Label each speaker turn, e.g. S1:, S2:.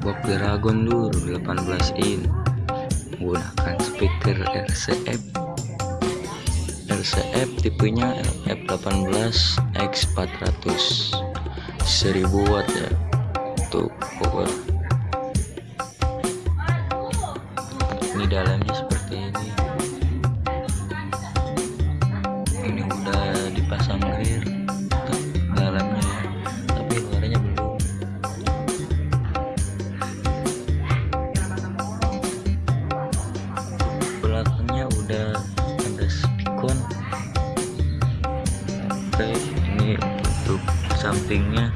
S1: box Dragon Lur 18 in. Menggunakan speaker RCF RCF tipenya F18 X400 1000 watt ya. Untuk power ini dalamnya seperti ini oke ini untuk sampingnya